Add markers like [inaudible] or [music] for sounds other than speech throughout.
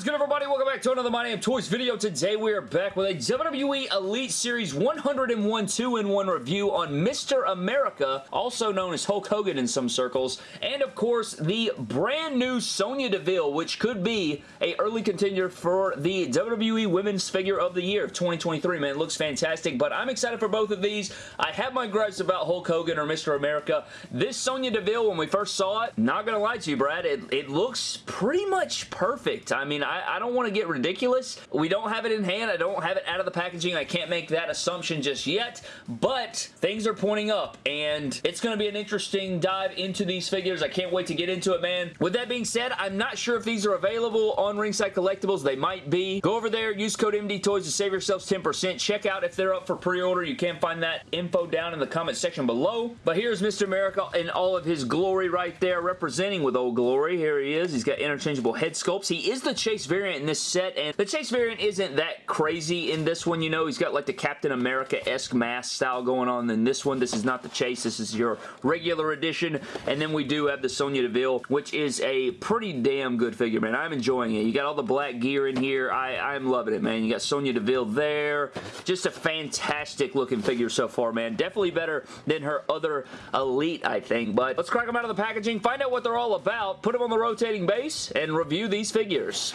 is good, everybody? Welcome back to another My Name Toys video. Today, we are back with a WWE Elite Series 101 2-in-1 review on Mr. America, also known as Hulk Hogan in some circles, and of course, the brand new Sonya Deville, which could be a early contender for the WWE Women's Figure of the Year of 2023, man. It looks fantastic, but I'm excited for both of these. I have my gripes about Hulk Hogan or Mr. America. This Sonya Deville, when we first saw it, not gonna lie to you, Brad, it, it looks pretty much perfect. I mean, I, I don't want to get ridiculous. We don't have it in hand. I don't have it out of the packaging. I can't make that assumption just yet, but things are pointing up, and it's going to be an interesting dive into these figures. I can't wait to get into it, man. With that being said, I'm not sure if these are available on Ringside Collectibles. They might be. Go over there, use code MD Toys to save yourselves 10%. Check out if they're up for pre-order. You can find that info down in the comment section below. But here's Mr. America in all of his glory right there, representing with Old Glory. Here he is. He's got interchangeable head sculpts. He is the Chase variant in this set, and the Chase variant isn't that crazy in this one, you know. He's got like the Captain America-esque mask style going on in this one. This is not the Chase. This is your regular edition, and then we do have the Sonya Deville, which is a pretty damn good figure, man. I'm enjoying it. You got all the black gear in here. I, I'm loving it, man. You got Sonya Deville there. Just a fantastic looking figure so far, man. Definitely better than her other Elite, I think, but let's crack them out of the packaging, find out what they're all about, put them on the rotating base, and review these figures.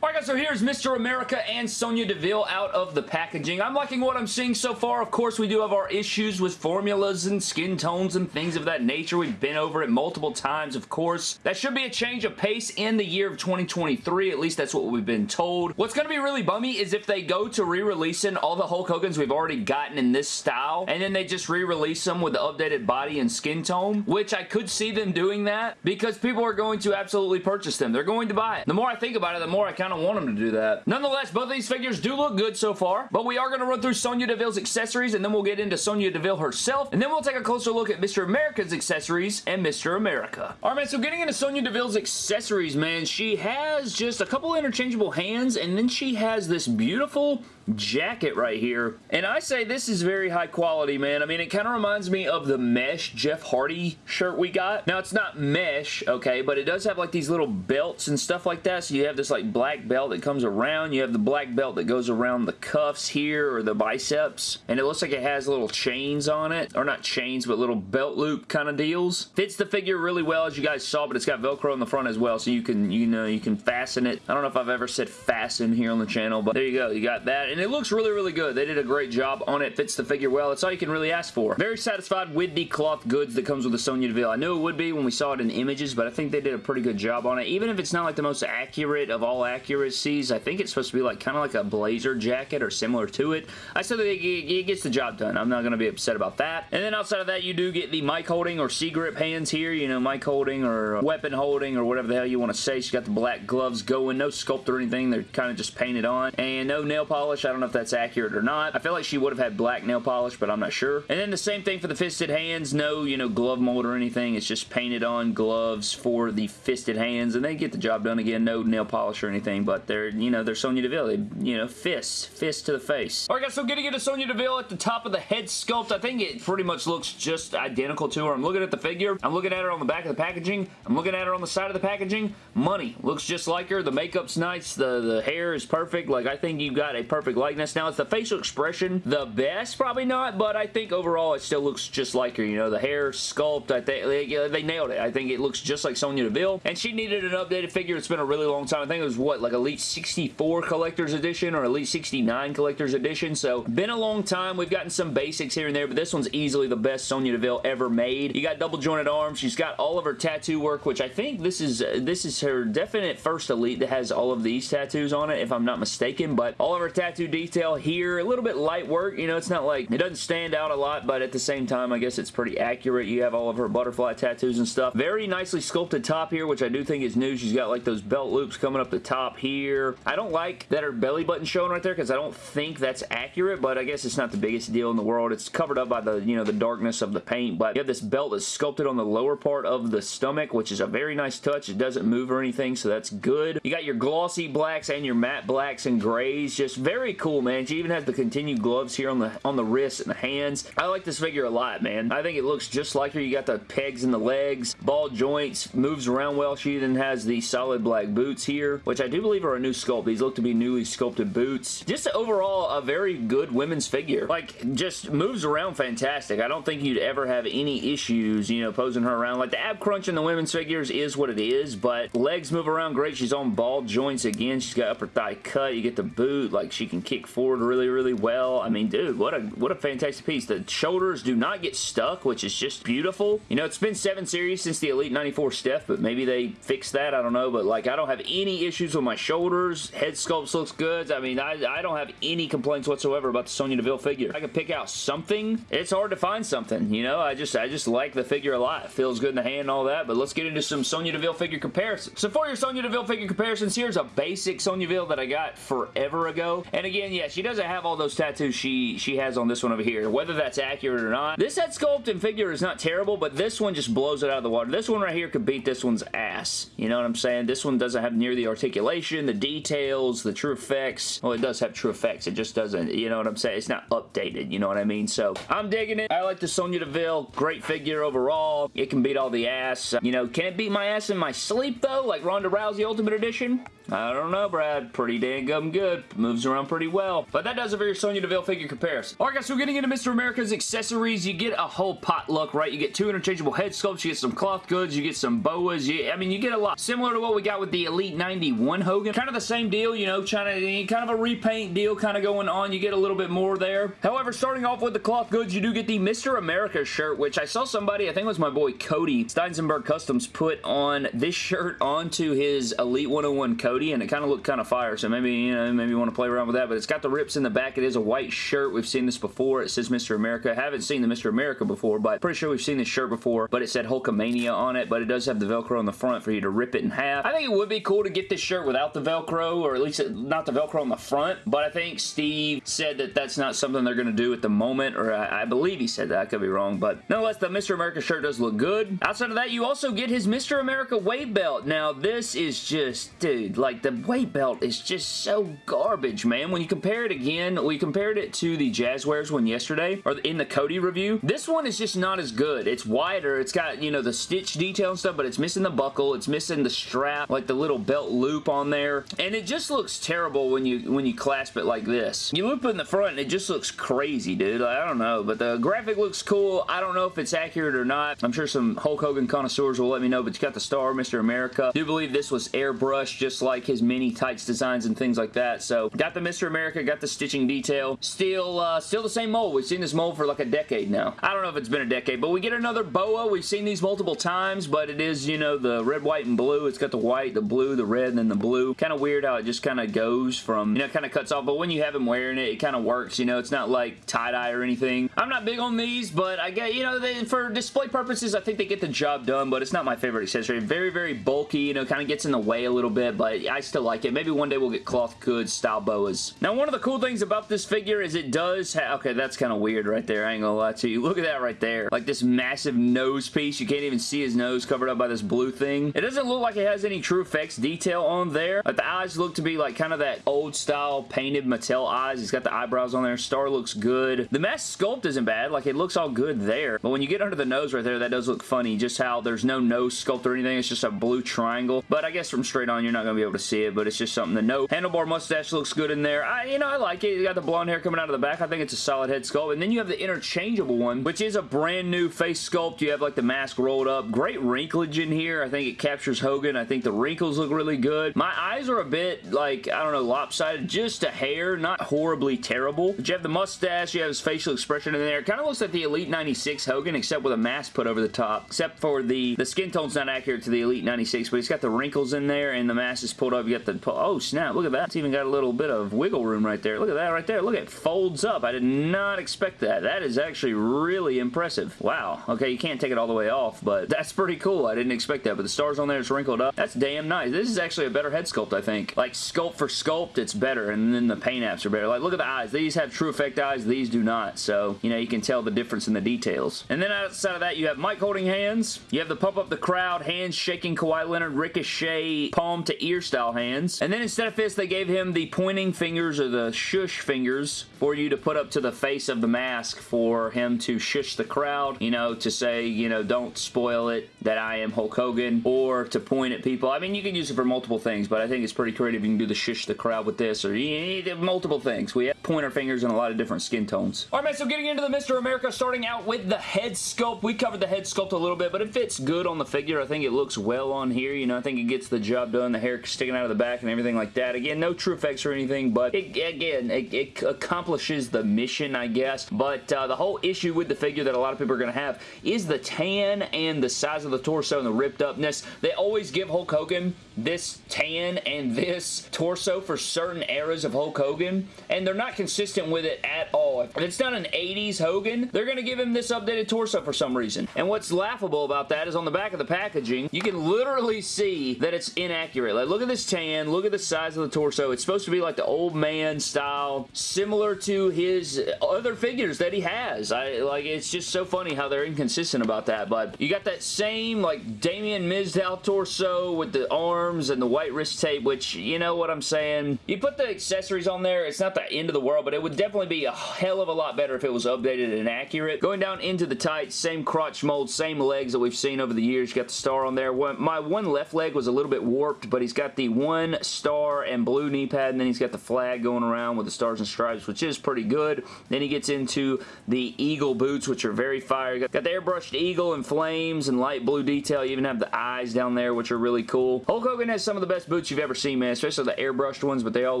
Alright guys, so here's Mr. America and Sonya Deville out of the packaging. I'm liking what I'm seeing so far. Of course, we do have our issues with formulas and skin tones and things of that nature. We've been over it multiple times, of course. That should be a change of pace in the year of 2023. At least that's what we've been told. What's going to be really bummy is if they go to re-releasing all the Hulk Hogan's we've already gotten in this style, and then they just re-release them with the updated body and skin tone, which I could see them doing that because people are going to absolutely purchase them. They're going to buy it. The more I think about it, the more I kind kind of want them to do that. Nonetheless, both of these figures do look good so far, but we are going to run through Sonya Deville's accessories, and then we'll get into Sonya Deville herself, and then we'll take a closer look at Mr. America's accessories and Mr. America. Alright, man, so getting into Sonya Deville's accessories, man, she has just a couple interchangeable hands, and then she has this beautiful jacket right here. And I say this is very high quality, man. I mean, it kind of reminds me of the mesh Jeff Hardy shirt we got. Now, it's not mesh, okay, but it does have like these little belts and stuff like that. So you have this like black belt that comes around. You have the black belt that goes around the cuffs here or the biceps. And it looks like it has little chains on it. Or not chains, but little belt loop kind of deals. Fits the figure really well as you guys saw, but it's got Velcro in the front as well. So you can, you know, you can fasten it. I don't know if I've ever said fasten here on the channel, but there you go. You got that. And it looks really, really good. They did a great job on it. Fits the figure well. That's all you can really ask for. Very satisfied with the cloth goods that comes with the Sonya Deville. I knew it would be when we saw it in images, but I think they did a pretty good job on it. Even if it's not like the most accurate of all accuracies. I think it's supposed to be like kind of like a blazer jacket or similar to it. I said that it gets the job done. I'm not going to be upset about that. And then outside of that, you do get the mic holding or C-grip hands here. You know, mic holding or uh, weapon holding or whatever the hell you want to say. She's got the black gloves going. No sculpt or anything. They're kind of just painted on. And no nail polish. I don't know if that's accurate or not. I feel like she would have had black nail polish, but I'm not sure. And then the same thing for the fisted hands. No, you know, glove mold or anything. It's just painted on gloves for the fisted hands. And they get the job done again. No nail polish or anything but they're, you know, they're Sonya Deville. They, you know, fists. Fist to the face. Alright guys, so getting into Sonya Deville at the top of the head sculpt, I think it pretty much looks just identical to her. I'm looking at the figure. I'm looking at her on the back of the packaging. I'm looking at her on the side of the packaging. Money. Looks just like her. The makeup's nice. The, the hair is perfect. Like, I think you've got a perfect likeness. Now, is the facial expression the best? Probably not, but I think overall it still looks just like her. You know, the hair sculpt, I think they, they nailed it. I think it looks just like Sonya Deville, and she needed an updated figure. It's been a really long time. I think it was, what, like Elite 64 Collector's Edition or Elite 69 Collector's Edition, so been a long time. We've gotten some basics here and there, but this one's easily the best Sonya Deville ever made. You got double jointed arms. She's got all of her tattoo work, which I think this is uh, this is her definite first Elite that has all of these tattoos on it, if I'm not mistaken, but all of her tattoo detail here, a little bit light work. You know, it's not like, it doesn't stand out a lot, but at the same time, I guess it's pretty accurate. You have all of her butterfly tattoos and stuff. Very nicely sculpted top here, which I do think is new. She's got like those belt loops coming up the top here. I don't like that her belly button showing right there because I don't think that's accurate, but I guess it's not the biggest deal in the world. It's covered up by the, you know, the darkness of the paint, but you have this belt that's sculpted on the lower part of the stomach, which is a very nice touch. It doesn't move or anything, so that's good. You got your glossy blacks and your matte blacks and grays. Just very very cool, man. She even has the continued gloves here on the on the wrists and the hands. I like this figure a lot, man. I think it looks just like her. You got the pegs in the legs, ball joints, moves around well. She even has the solid black boots here, which I do believe are a new sculpt. These look to be newly sculpted boots. Just overall, a very good women's figure. Like, just moves around fantastic. I don't think you'd ever have any issues, you know, posing her around. Like, the ab crunch in the women's figures is what it is, but legs move around great. She's on ball joints again. She's got upper thigh cut. You get the boot. Like, she can kick forward really, really well. I mean, dude, what a what a fantastic piece. The shoulders do not get stuck, which is just beautiful. You know, it's been seven series since the Elite 94 Steph, but maybe they fixed that. I don't know, but like, I don't have any issues with my shoulders. Head sculpt looks good. I mean, I, I don't have any complaints whatsoever about the Sonya Deville figure. I could pick out something. It's hard to find something, you know? I just I just like the figure a lot. It feels good in the hand and all that, but let's get into some Sonya Deville figure comparisons. So for your Sonya Deville figure comparisons, here's a basic Sonya Deville that I got forever ago. And again, yeah, she doesn't have all those tattoos she, she has on this one over here. Whether that's accurate or not. This head sculpt and figure is not terrible, but this one just blows it out of the water. This one right here could beat this one's ass. You know what I'm saying? This one doesn't have near the articulation, the details, the true effects. Well, it does have true effects. It just doesn't, you know what I'm saying? It's not updated, you know what I mean? So, I'm digging it. I like the Sonya Deville. Great figure overall. It can beat all the ass. You know, can it beat my ass in my sleep, though? Like Ronda Rousey Ultimate Edition? I don't know, Brad. Pretty dang good. Moves around pretty well. But that does it for your Sonya Deville figure comparison. Alright guys, so getting into Mr. America's accessories, you get a whole potluck, right? You get two interchangeable head sculpts, you get some cloth goods, you get some boas, you, I mean, you get a lot. Similar to what we got with the Elite 91 Hogan. Kind of the same deal, you know, to, kind of a repaint deal kind of going on. You get a little bit more there. However, starting off with the cloth goods, you do get the Mr. America shirt, which I saw somebody, I think it was my boy Cody, Steinsenberg Customs, put on this shirt onto his Elite 101 Cody, and it kind of looked kind of fire, so maybe, you know, maybe you want to play around with that, but it's got the rips in the back. It is a white shirt. We've seen this before. It says Mr. America. I haven't seen the Mr. America before, but pretty sure we've seen this shirt before, but it said Hulkamania on it, but it does have the Velcro on the front for you to rip it in half. I think it would be cool to get this shirt without the Velcro, or at least not the Velcro on the front, but I think Steve said that that's not something they're going to do at the moment, or I, I believe he said that. I could be wrong, but nonetheless, the Mr. America shirt does look good. Outside of that, you also get his Mr. America weight belt. Now, this is just, dude, like, the weight belt is just so garbage, man. You compare it again, we compared it to the Jazwares one yesterday, or in the Cody review. This one is just not as good. It's wider. It's got, you know, the stitch detail and stuff, but it's missing the buckle. It's missing the strap, like the little belt loop on there. And it just looks terrible when you when you clasp it like this. You loop in the front and it just looks crazy, dude. Like, I don't know, but the graphic looks cool. I don't know if it's accurate or not. I'm sure some Hulk Hogan connoisseurs will let me know, but you got the star, Mr. America. I do believe this was airbrushed just like his mini tights designs and things like that. So, got the Mr. America, got the stitching detail. Still, uh, still the same mold. We've seen this mold for like a decade now. I don't know if it's been a decade, but we get another boa. We've seen these multiple times, but it is, you know, the red, white, and blue. It's got the white, the blue, the red, and then the blue. Kind of weird how it just kind of goes from, you know, kind of cuts off, but when you have him wearing it, it kind of works, you know, it's not like tie-dye or anything. I'm not big on these, but I get, you know, they, for display purposes, I think they get the job done, but it's not my favorite accessory. Very, very bulky, you know, kind of gets in the way a little bit, but I still like it. Maybe one day we'll get cloth goods style boas. Now, one of the cool things about this figure is it does have, okay, that's kind of weird right there. I ain't gonna lie to you. Look at that right there. Like this massive nose piece. You can't even see his nose covered up by this blue thing. It doesn't look like it has any true effects detail on there. Like the eyes look to be like kind of that old style painted Mattel eyes. He's got the eyebrows on there. Star looks good. The mask sculpt isn't bad. Like it looks all good there. But when you get under the nose right there, that does look funny. Just how there's no nose sculpt or anything. It's just a blue triangle. But I guess from straight on, you're not going to be able to see it. But it's just something to note. Handlebar mustache looks good in there. I, you know, I like it. You got the blonde hair coming out of the back. I think it's a solid head sculpt. And then you have the interchangeable one, which is a brand new face sculpt. You have like the mask rolled up. Great wrinklage in here. I think it captures Hogan. I think the wrinkles look really good. My eyes are a bit like, I don't know, lopsided. Just a hair. Not horribly terrible. But you have the mustache. You have his facial expression in there. Kind of looks like the Elite 96 Hogan, except with a mask put over the top. Except for the, the skin tone's not accurate to the Elite 96, but he's got the wrinkles in there, and the mask is pulled up. You got the, oh snap, look at that. It's even got a little bit of wiggle room right there. Look at that right there. Look, it folds up. I did not expect that. That is actually really impressive. Wow. Okay, you can't take it all the way off, but [laughs] that's pretty cool. I didn't expect that, but the stars on there is wrinkled up. That's damn nice. This is actually a better head sculpt, I think. Like, sculpt for sculpt, it's better, and then the paint apps are better. Like, look at the eyes. These have true effect eyes. These do not, so, you know, you can tell the difference in the details. And then outside of that, you have mic holding hands. You have the pump up the crowd, hands shaking Kawhi Leonard, Ricochet, palm to ear style hands. And then instead of fists, they gave him the pointing finger fingers or the shush fingers for you to put up to the face of the mask for him to shush the crowd, you know, to say, you know, don't spoil it that I am Hulk Hogan or to point at people. I mean, you can use it for multiple things, but I think it's pretty creative. You can do the shush the crowd with this or you multiple things. We have pointer fingers in a lot of different skin tones. All right, man, so getting into the Mr. America, starting out with the head sculpt. We covered the head sculpt a little bit, but it fits good on the figure. I think it looks well on here. You know, I think it gets the job done. The hair sticking out of the back and everything like that. Again, no true effects or anything, but it, again, it, it, accomplishes the mission, I guess. But uh, the whole issue with the figure that a lot of people are going to have is the tan and the size of the torso and the ripped upness. They always give Hulk Hogan this tan and this torso for certain eras of Hulk Hogan, and they're not consistent with it at all. If it's not an 80s Hogan, they're going to give him this updated torso for some reason. And what's laughable about that is on the back of the packaging, you can literally see that it's inaccurate. Like, look at this tan, look at the size of the torso. It's supposed to be like the old man style, similar to his other figures that he has. I Like, it's just so funny how they're inconsistent about that, but you got that same, like, Damien Mizdow torso with the arms and the white wrist tape, which, you know what I'm saying? You put the accessories on there, it's not the end of the world, but it would definitely be a hell of a lot better if it was updated and accurate. Going down into the tights, same crotch mold, same legs that we've seen over the years. You got the star on there. my one left leg was a little bit warped, but he's got the one star and blue knee pad, and then he's got the flag going around with the stars and stripes, which is pretty good. Then he gets into the eagle boots, which are very fire. Got, got the airbrushed eagle and flames and light blue detail. You even have the eyes down there, which are really cool. Hulk Hogan has some of the best boots you've ever seen, man, especially the airbrushed ones, but they all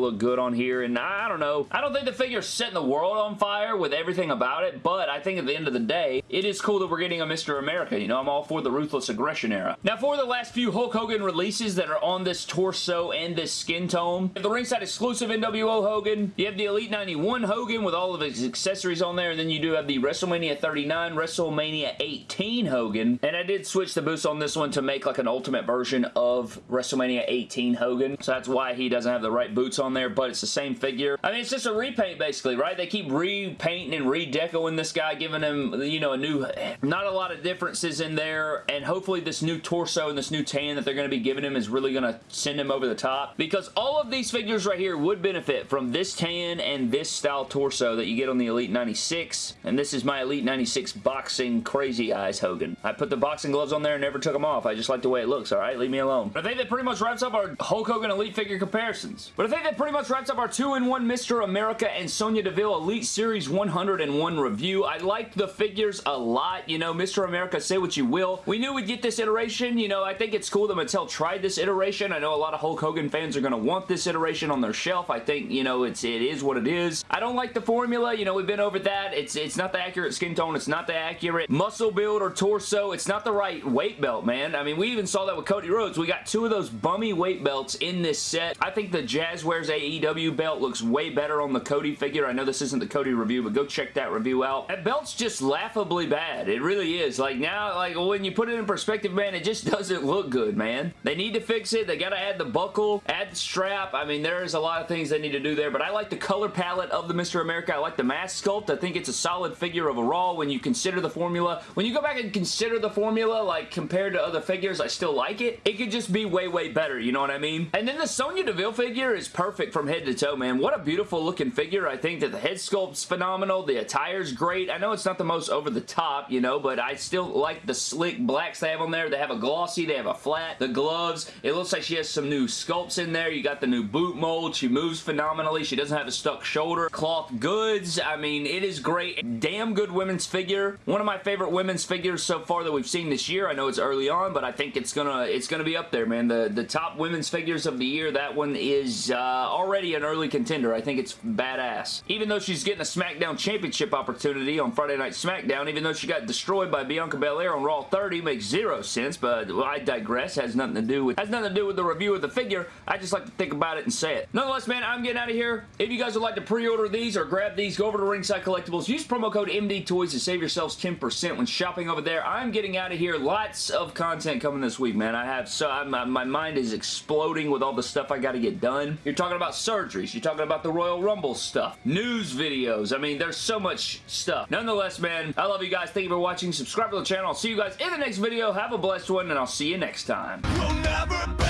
look good on here, and I don't know. I don't think the figure's setting the world on fire with everything about it, but I think at the end of the day, it is cool that we're getting a Mr. America. You know, I'm all for the Ruthless Aggression era. Now, for the last few Hulk Hogan releases that are on this torso and this skin tone, you have the ringside exclusive NWO Hogan, you have the Elite 91 Hogan with all of his accessories on there, and then you do have the WrestleMania 39, WrestleMania 18 Hogan, and I did switch the boots on this one to make like an ultimate version of WrestleMania 18 Hogan, so that's why he doesn't have the right boots on there, but it's the same figure. I mean, it's just a repaint basically, right? They keep repainting and redecoing this guy, giving him, you know, a new, not a lot of differences in there, and hopefully this new torso and this new tan that they're going to be giving him is really going to send him over the top, because all of these figures right here would benefit from this tan and this style torso that you get on the Elite 96, and this is my Elite 96 boxing crazy eyes Hogan. I put the boxing gloves on there and never took them off. I just like the way it looks, alright? Leave me alone. But I think pretty much wraps up our Hulk Hogan Elite figure comparisons. But I think that pretty much wraps up our 2-in-1 Mr. America and Sonya Deville Elite Series 101 review. I liked the figures a lot. You know, Mr. America, say what you will. We knew we'd get this iteration. You know, I think it's cool that Mattel tried this iteration. I know a lot of Hulk Hogan fans are going to want this iteration on their shelf. I think, you know, it's it is what it is. I don't like the formula. You know, we've been over that. It's, it's not the accurate skin tone. It's not the accurate muscle build or torso. It's not the right weight belt, man. I mean, we even saw that with Cody Rhodes. We got two of those bummy weight belts in this set. I think the Jazwares AEW belt looks way better on the Cody figure. I know this isn't the Cody review, but go check that review out. That belt's just laughably bad. It really is. Like now, like when you put it in perspective, man, it just [laughs] doesn't look good, man. They need to fix it. They got to add the buckle, add the strap. I mean, there's a lot of things they need to do there, but I like the color palette of the Mr. America. I like the mask sculpt. I think it's a solid figure overall when you consider the formula. When you go back and consider the formula, like compared to other figures, I still like it. It could just be way, way better. You know what I mean? And then the Sonya Deville figure is perfect from head to toe, man. What a beautiful looking figure. I think that the head sculpt's phenomenal. The attire's great. I know it's not the most over the top, you know, but I still like the slick blacks they have on there. They have a glossy, they have a flat, the gloves. It looks like she has some new sculpts in there. You got the new boot mold. She moves phenomenally. She doesn't have a stuck shoulder. Cloth goods. I mean, it is great. Damn good women's figure. One of my favorite women's figures so far that we've seen this year. I know it's early on, but I think it's gonna it's gonna be up there, man. The the top women's figures of the year. That one is uh, already an early contender. I think it's badass. Even though she's getting a SmackDown Championship opportunity on Friday Night SmackDown, even though she got destroyed by Bianca Belair on Raw 30, makes zero sense, but I digress. Has nothing to do with has nothing to do with the review of the figure. I just like to think about it and say it. Nonetheless, man, I'm getting out of here. If you guys would like to pre-order these or grab these, go over to Ringside Collectibles. Use promo code MD Toys to save yourselves 10% when shopping over there. I'm getting out of here. Lots of content coming this week, man. I have so I'm, my mind is exploding with all the stuff I got to get done. You're talking about surgeries. You're talking about the Royal Rumble stuff. News videos. I mean, there's so much stuff. Nonetheless, man, I love you guys. Thank you for watching. Subscribe to the channel. I'll see you guys in the next video. Have a blessed one, and I'll see you next time. We'll